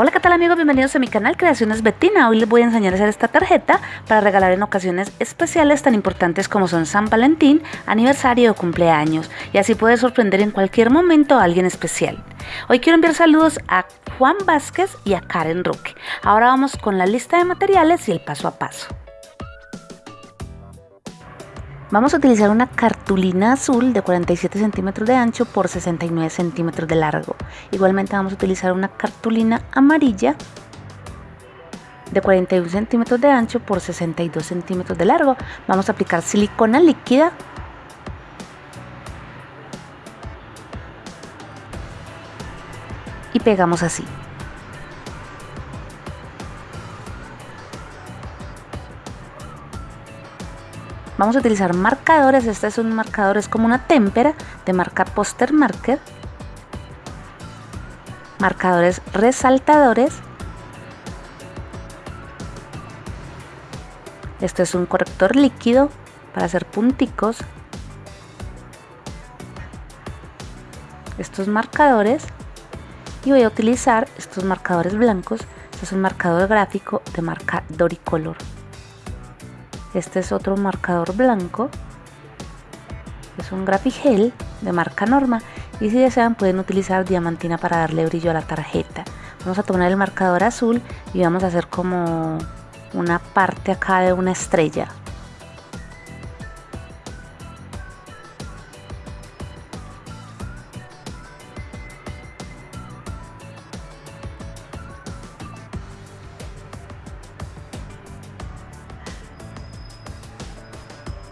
Hola, ¿qué tal amigos? Bienvenidos a mi canal Creaciones Betina. Hoy les voy a enseñar a hacer esta tarjeta para regalar en ocasiones especiales tan importantes como son San Valentín, aniversario o cumpleaños. Y así puede sorprender en cualquier momento a alguien especial. Hoy quiero enviar saludos a Juan Vázquez y a Karen Roque. Ahora vamos con la lista de materiales y el paso a paso. Vamos a utilizar una cartulina azul de 47 centímetros de ancho por 69 centímetros de largo. Igualmente vamos a utilizar una cartulina amarilla de 41 centímetros de ancho por 62 centímetros de largo. Vamos a aplicar silicona líquida y pegamos así. Vamos a utilizar marcadores, este es un marcador, es como una témpera de marca Poster Marker. Marcadores resaltadores. Este es un corrector líquido para hacer punticos. Estos marcadores. Y voy a utilizar estos marcadores blancos. Este es un marcador gráfico de marca Doricolor. Este es otro marcador blanco. Es un grafigel de marca Norma. Y si desean pueden utilizar diamantina para darle brillo a la tarjeta. Vamos a tomar el marcador azul y vamos a hacer como una parte acá de una estrella.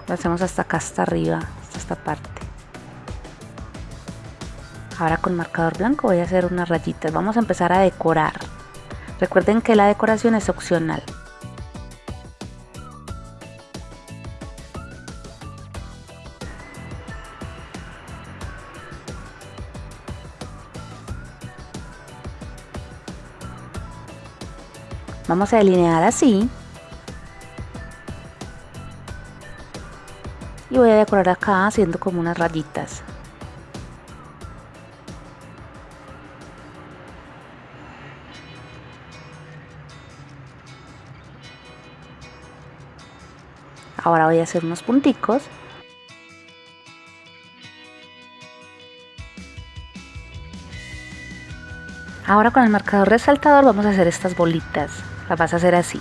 Lo hacemos hasta acá hasta arriba hasta esta parte. Ahora con marcador blanco voy a hacer unas rayitas. Vamos a empezar a decorar. Recuerden que la decoración es opcional. Vamos a delinear así y voy a decorar acá haciendo como unas rayitas. Ahora voy a hacer unos punticos. Ahora con el marcador resaltador vamos a hacer estas bolitas. Las vas a hacer así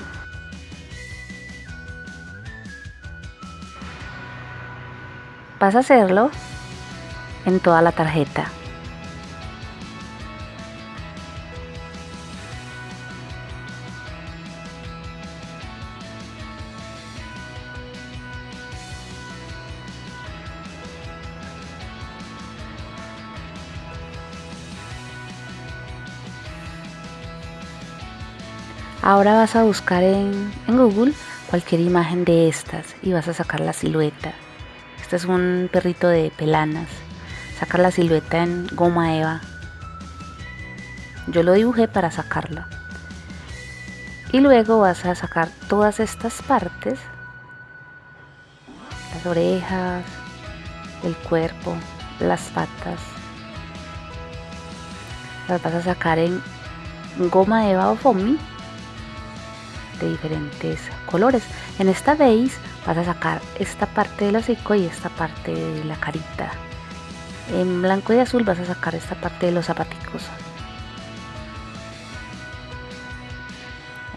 vas a hacerlo en toda la tarjeta. Ahora vas a buscar en, en, Google cualquier imagen de estas y vas a sacar la silueta. Este es un perrito de pelanas. Sacar la silueta en goma eva. Yo lo dibujé para sacarla. Y luego vas a sacar todas estas partes. Las orejas, el cuerpo, las patas. Las vas a sacar en goma eva o foamy de diferentes colores. En esta base vas a sacar esta parte del hocico y esta parte de la carita. En blanco y azul vas a sacar esta parte de los zapaticos.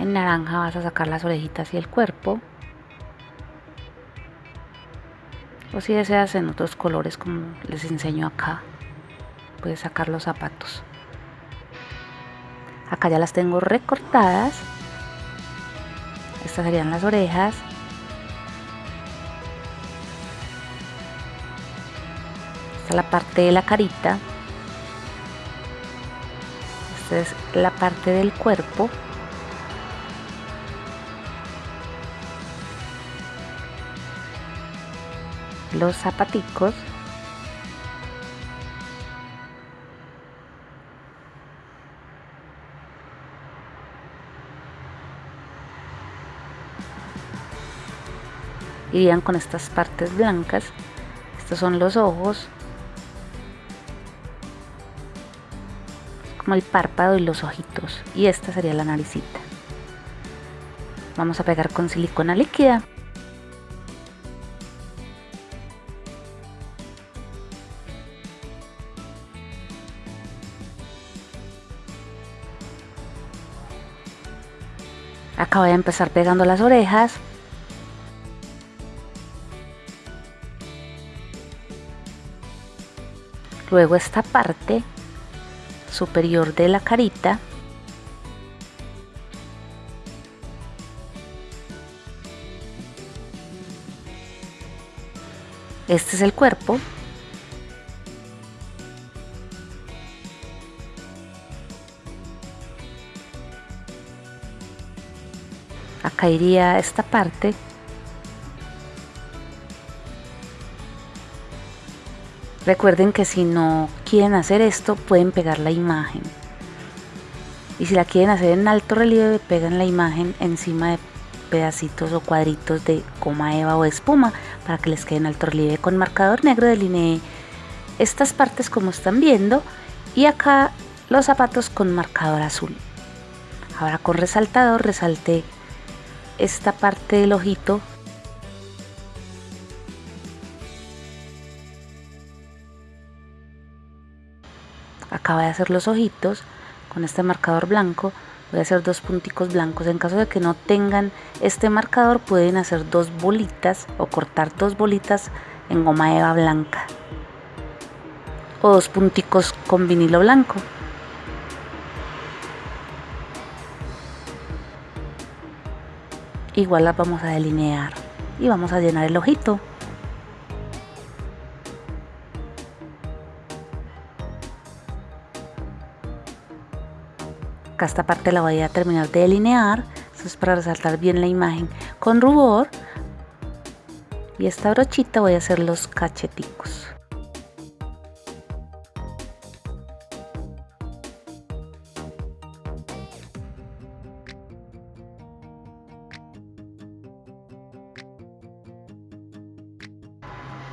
En naranja vas a sacar las orejitas y el cuerpo. O si deseas en otros colores como les enseño acá, puedes sacar los zapatos. Acá ya las tengo recortadas estas serían las orejas. Esta es la parte de la carita. Esta es la parte del cuerpo. Los zapaticos. Irían con estas partes blancas. Estos son los ojos. Como el párpado y los ojitos. Y esta sería la naricita. Vamos a pegar con silicona líquida. Acá voy a empezar pegando las orejas luego esta parte superior de la carita. Este es el cuerpo. Acá iría esta parte Recuerden que si no quieren hacer esto, pueden pegar la imagen. Y si la quieren hacer en alto relieve, pegan la imagen encima de pedacitos o cuadritos de coma eva o espuma para que les quede en alto relieve. Con marcador negro delineé estas partes como están viendo y acá los zapatos con marcador azul. Ahora con resaltador resalté esta parte del ojito acaba de hacer los ojitos con este marcador blanco. Voy a hacer dos punticos blancos. En caso de que no tengan este marcador pueden hacer dos bolitas o cortar dos bolitas en goma eva blanca. O dos punticos con vinilo blanco. Igual las vamos a delinear y vamos a llenar el ojito acá esta parte la voy a terminar de delinear. Esto es para resaltar bien la imagen con rubor. Y esta brochita voy a hacer los cacheticos.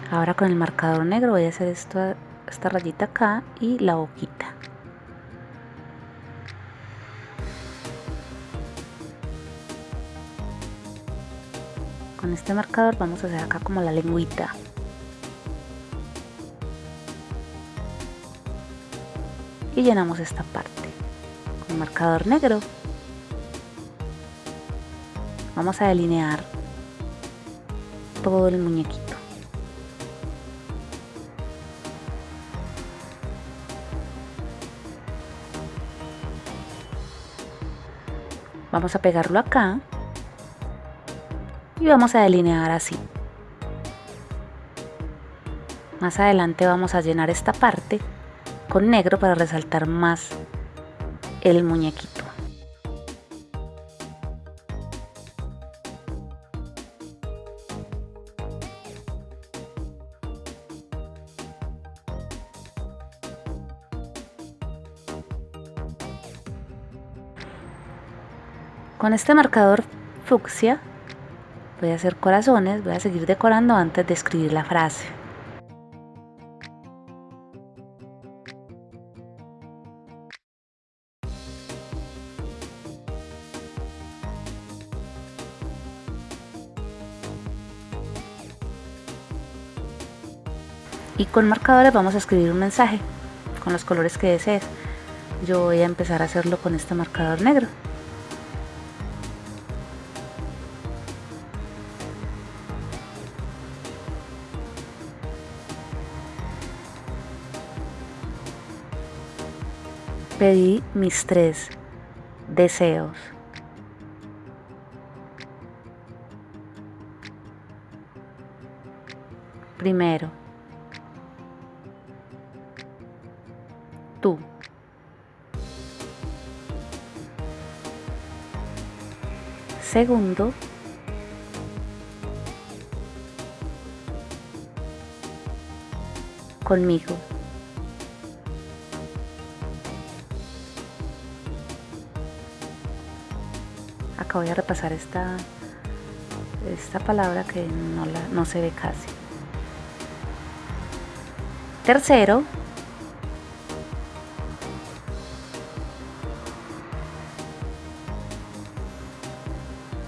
Ahora con el marcador negro voy a hacer esta rayita acá y la boquita con este marcador vamos a hacer acá como la lengüita. Y llenamos esta parte con marcador negro. Vamos a delinear todo el muñequito. Vamos a pegarlo acá y vamos a delinear así. Más adelante vamos a llenar esta parte con negro para resaltar más el muñequito. Con este marcador fucsia voy a hacer corazones, voy a seguir decorando antes de escribir la frase. Y con marcadores vamos a escribir un mensaje con los colores que desees. Yo voy a empezar a hacerlo con este marcador negro. Pedí mis tres deseos. Primero, tú. Segundo, conmigo. Voy a repasar esta, esta palabra que no, la, no se ve casi. Tercero,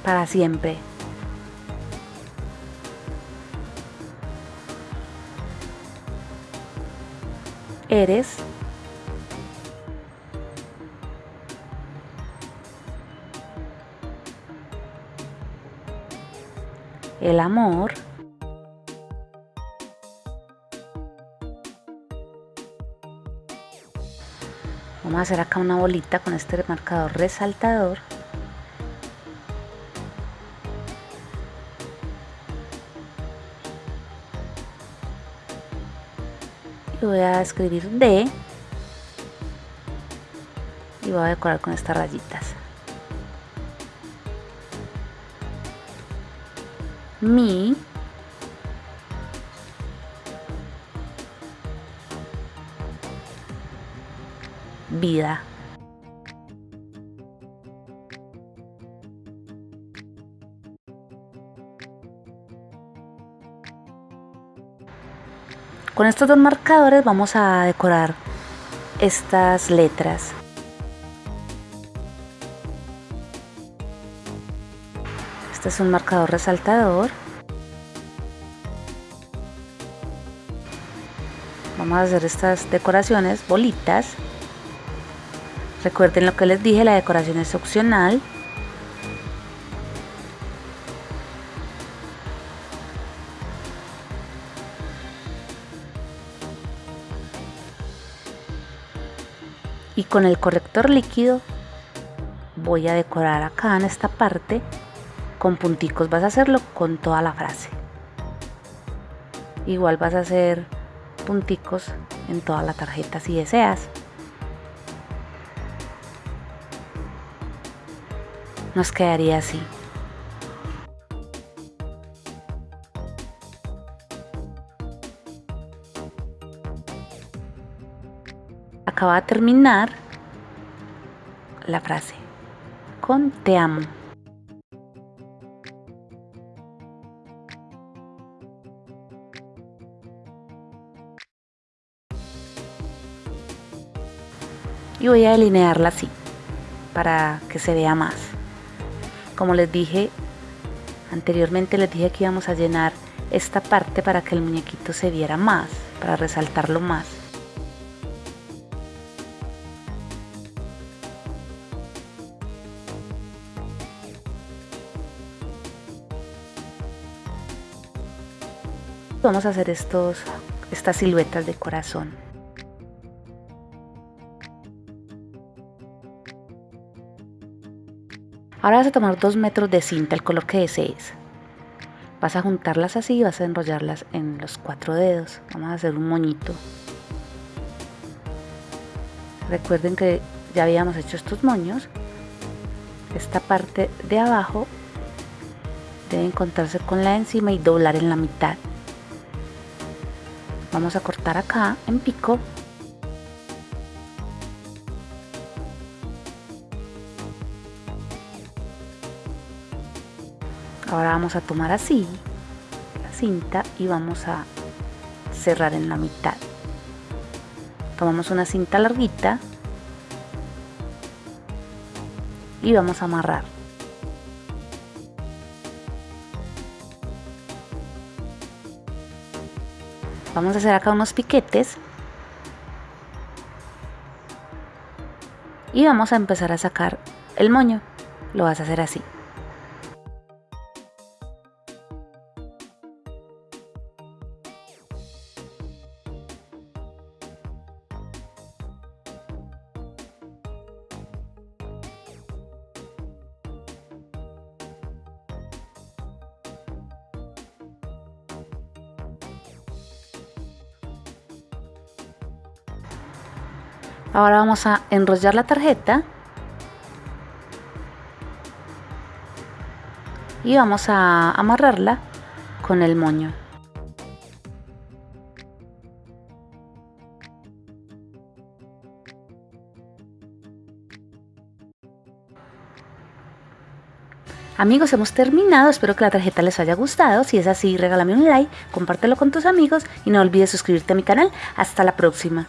para siempre. Eres el amor Vamos a hacer acá una bolita con este marcador resaltador. Y voy a escribir D. Y voy a decorar con estas rayitas. Mi vida. Con estos dos marcadores vamos a decorar estas letras. Este es un marcador resaltador. Vamos a hacer estas decoraciones, bolitas. Recuerden lo que les dije, la decoración es opcional. Y con el corrector líquido voy a decorar acá en esta parte con punticos. Vas a hacerlo con toda la frase. Igual vas a hacer punticos en toda la tarjeta si deseas. nos quedaría así. Acaba de terminar la frase con te amo. Y voy a delinearla así para que se vea más. Como les dije anteriormente, les dije que íbamos a llenar esta parte para que el muñequito se viera más, para resaltarlo más. Vamos a hacer estos, estas siluetas de corazón. Ahora vas a tomar dos metros de cinta, el color que desees. Vas a juntarlas así y vas a enrollarlas en los cuatro dedos. Vamos a hacer un moñito. Recuerden que ya habíamos hecho estos moños. Esta parte de abajo debe encontrarse con la encima y doblar en la mitad. Vamos a cortar acá en pico Ahora vamos a tomar así la cinta y vamos a cerrar en la mitad. Tomamos una cinta larguita y vamos a amarrar. Vamos a hacer acá unos piquetes y vamos a empezar a sacar el moño. Lo vas a hacer así. Ahora vamos a enrollar la tarjeta y vamos a amarrarla con el moño. Amigos, hemos terminado. Espero que la tarjeta les haya gustado. Si es así, regálame un like, compártelo con tus amigos y no olvides suscribirte a mi canal. Hasta la próxima.